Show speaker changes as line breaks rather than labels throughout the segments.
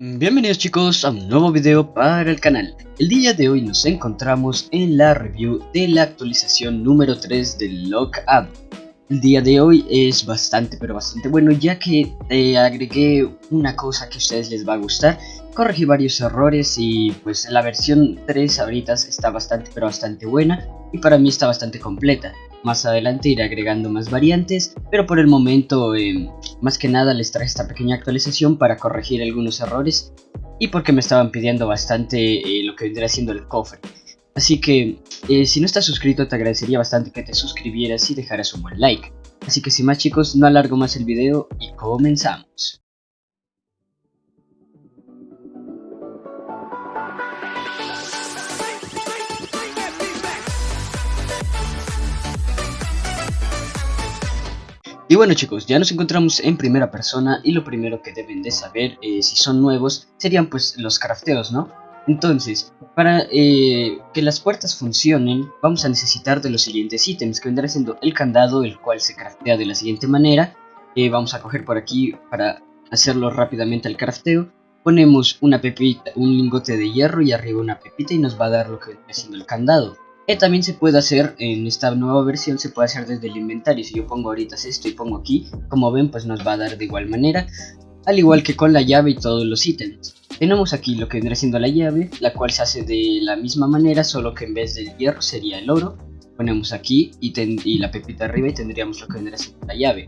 Bienvenidos chicos a un nuevo video para el canal. El día de hoy nos encontramos en la review de la actualización número 3 del Lockup. El día de hoy es bastante pero bastante bueno ya que eh, agregué una cosa que a ustedes les va a gustar. Corregí varios errores y pues la versión 3 ahorita está bastante pero bastante buena y para mí está bastante completa. Más adelante iré agregando más variantes, pero por el momento eh, más que nada les traje esta pequeña actualización para corregir algunos errores y porque me estaban pidiendo bastante eh, lo que vendría siendo el cofre. Así que eh, si no estás suscrito te agradecería bastante que te suscribieras y dejaras un buen like. Así que sin más chicos, no alargo más el video y comenzamos. Y bueno chicos, ya nos encontramos en primera persona y lo primero que deben de saber eh, si son nuevos serían pues los crafteos, ¿no? Entonces, para eh, que las puertas funcionen, vamos a necesitar de los siguientes ítems, que vendrá siendo el candado, el cual se craftea de la siguiente manera. Eh, vamos a coger por aquí para hacerlo rápidamente al crafteo. Ponemos una pepita, un lingote de hierro y arriba una pepita y nos va a dar lo que vendrá siendo el candado. Eh, también se puede hacer en esta nueva versión, se puede hacer desde el inventario. Si yo pongo ahorita esto y pongo aquí, como ven, pues nos va a dar de igual manera. Al igual que con la llave y todos los ítems. Tenemos aquí lo que vendrá siendo la llave, la cual se hace de la misma manera, solo que en vez del hierro sería el oro. Ponemos aquí y, la pepita arriba y tendríamos lo que vendrá siendo la llave.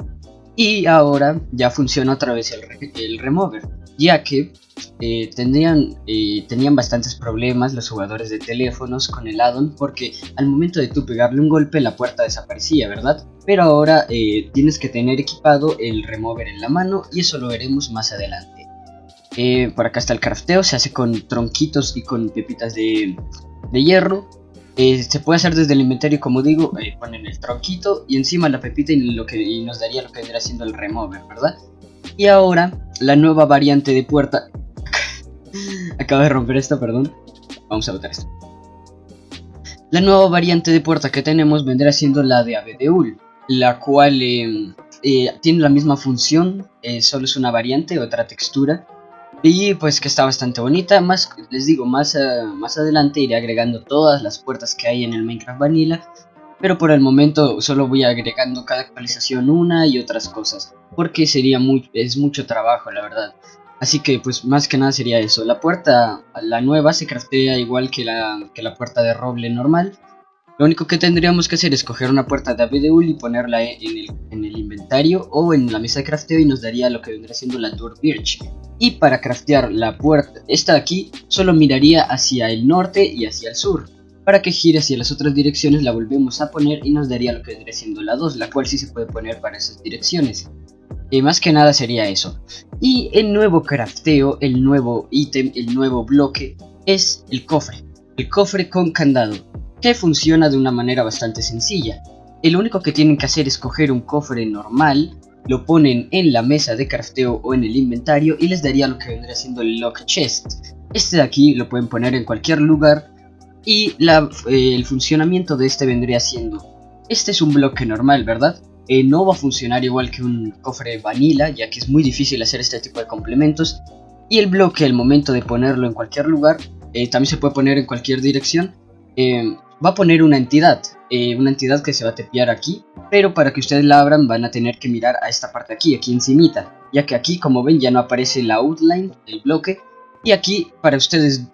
Y ahora ya funciona otra vez el, el remover, ya que eh, tenían, eh, tenían bastantes problemas los jugadores de teléfonos con el addon porque al momento de tú pegarle un golpe la puerta desaparecía, ¿verdad? Pero ahora eh, tienes que tener equipado el remover en la mano y eso lo veremos más adelante. por acá está el crafteo, se hace con tronquitos y con pepitas de, hierro. se puede hacer desde el inventario, como digo, ponen el tronquito y encima la pepita y, lo que, nos daría lo que vendría siendo el remover, ¿verdad? Y ahora, la nueva variante de puerta Acabo de romper esto, perdón. Vamos a botar esto. La nueva variante de puerta que tenemos vendrá siendo la de Abedeul, la cual eh, eh, tiene la misma función, eh, solo es una variante, otra textura. Y pues que está bastante bonita, más les digo, más, más adelante iré agregando todas las puertas que hay en el Minecraft Vanilla. Pero por el momento solo voy agregando cada actualización una y otras cosas, porque sería muy, es mucho trabajo la verdad. Así que pues más que nada sería eso. La puerta, la nueva, se craftea igual que la, que la puerta de roble normal. Lo único que tendríamos que hacer es coger una puerta de Abedeul y ponerla en el, en el, inventario o en la mesa de crafteo y nos daría lo que vendría siendo la Tour Birch. Y para craftear la puerta, esta de aquí, solo miraría hacia el norte y hacia el sur. Para que gire hacia las otras direcciones la volvemos a poner y nos daría lo que vendría siendo la 2, la cual sí se puede poner para esas direcciones. Y más que nada sería eso. Y el nuevo crafteo, el nuevo ítem, el nuevo bloque es el cofre. El cofre con candado, que funciona de una manera bastante sencilla. El único que tienen que hacer es coger un cofre normal, lo ponen en la mesa de crafteo o en el inventario y les daría lo que vendría siendo el lock chest. Este de aquí lo pueden poner en cualquier lugar y eh, el funcionamiento de este vendría siendo... Este es un bloque normal, ¿verdad? Eh, no va a funcionar igual que un cofre vanilla, ya que es muy difícil hacer este tipo de complementos. Y el bloque, al momento de ponerlo en cualquier lugar, eh, también se puede poner en cualquier dirección, eh, va a poner una entidad, una entidad que se va a tepear aquí, pero para que ustedes la abran van a tener que mirar a esta parte aquí, aquí encimita, ya que aquí como ven ya no aparece la outline del bloque, y aquí para ustedes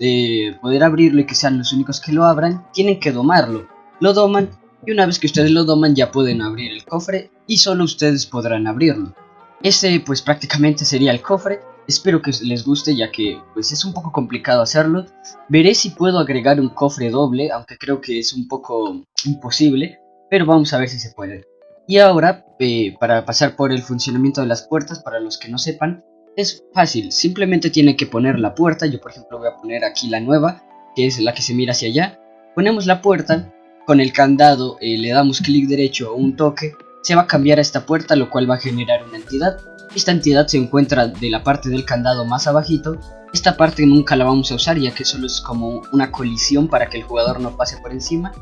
poder abrirlo y que sean los únicos que lo abran, tienen que domarlo, lo doman y una vez que ustedes lo doman ya pueden abrir el cofre y solo ustedes podrán abrirlo. Ese pues prácticamente sería el cofre, espero que les guste ya que pues es un poco complicado hacerlo. Veré si puedo agregar un cofre doble, aunque creo que es un poco imposible, pero vamos a ver si se puede. Y ahora, eh, para pasar por el funcionamiento de las puertas, para los que no sepan, es fácil, simplemente tiene que poner la puerta, yo por ejemplo voy a poner aquí la nueva, que es la que se mira hacia allá, ponemos la puerta con el candado eh, le damos clic derecho o un toque, se va a cambiar a esta puerta lo cual va a generar una entidad. Esta entidad se encuentra de la parte del candado más abajito. Esta parte nunca la vamos a usar ya que solo es como una colisión para que el jugador no pase por encima.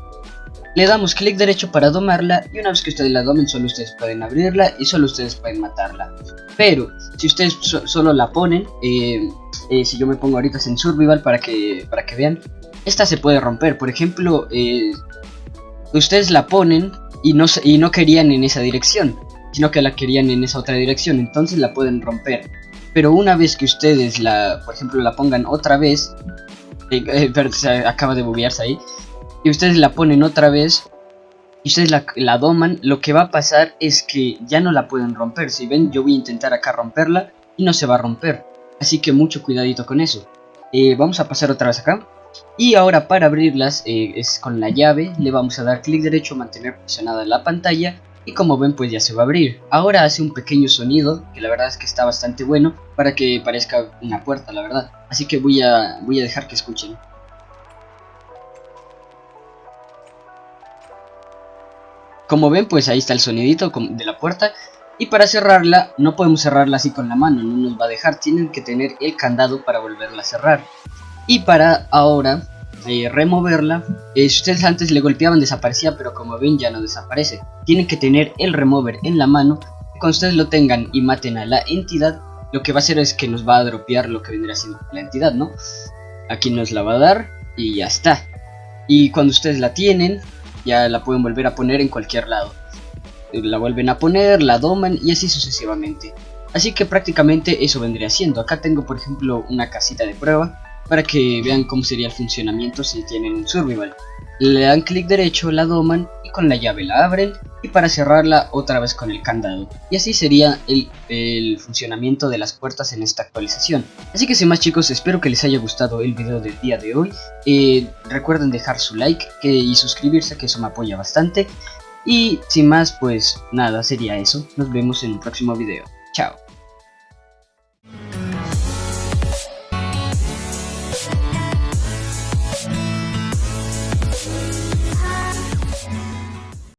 Le damos clic derecho para domarla y una vez que ustedes la domen solo ustedes pueden abrirla y solo ustedes pueden matarla. Pero si ustedes solo la ponen, eh, eh, si yo me pongo ahorita en survival para que, para que vean, esta se puede romper. Por ejemplo, ustedes la ponen y no, y no querían en esa dirección, sino que la querían en esa otra dirección, entonces la pueden romper. Pero una vez que ustedes la, por ejemplo, la pongan otra vez, pero se acaba de buguearse ahí, y ustedes la ponen otra vez y ustedes la, doman, lo que va a pasar es que ya no la pueden romper. Si ven, yo voy a intentar acá romperla y no se va a romper. Así que mucho cuidadito con eso. Eh, vamos a pasar otra vez acá. Y ahora para abrirlas eh, es con la llave, le vamos a dar clic derecho, mantener presionada la pantalla y como ven pues ya se va a abrir. Ahora hace un pequeño sonido que la verdad es que está bastante bueno para que parezca una puerta la verdad. Así que voy a, voy a dejar que escuchen. Como ven, pues ahí está el sonidito de la puerta. Y para cerrarla, no podemos cerrarla así con la mano, no nos va a dejar. Tienen que tener el candado para volverla a cerrar. Y para ahora eh, removerla, eh, si ustedes antes le golpeaban desaparecía, pero como ven ya no desaparece. Tienen que tener el remover en la mano. Cuando ustedes lo tengan y maten a la entidad, lo que va a hacer es que nos va a dropear lo que vendrá siendo la entidad, ¿no? Aquí nos la va a dar y ya está. Y cuando ustedes la tienen, ya la pueden volver a poner en cualquier lado. La vuelven a poner, la doman y así sucesivamente. Así que prácticamente eso vendría siendo. Acá tengo por ejemplo una casita de prueba para que vean cómo sería el funcionamiento si tienen survival. Le dan clic derecho, la doman y con la llave la abren y para cerrarla otra vez con el candado. Y así sería el, funcionamiento de las puertas en esta actualización. Así que sin más chicos, espero que les haya gustado el video del día de hoy. Eh, recuerden dejar su like y suscribirse que eso me apoya bastante. Y sin más pues nada, sería eso. Nos vemos en un próximo video. Chao.